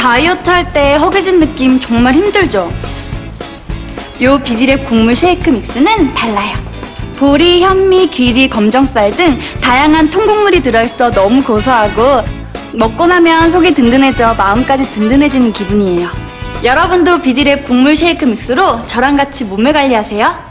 다이어트 할 때 허기진 느낌 정말 힘들죠? 요 비디랩 곡물 쉐이크 믹스는 달라요. 보리, 현미, 귀리, 검정쌀 등 다양한 통곡물이 들어있어 너무 고소하고 먹고 나면 속이 든든해져 마음까지 든든해지는 기분이에요. 여러분도 비디랩 곡물 쉐이크 믹스로 저랑 같이 몸매 관리하세요.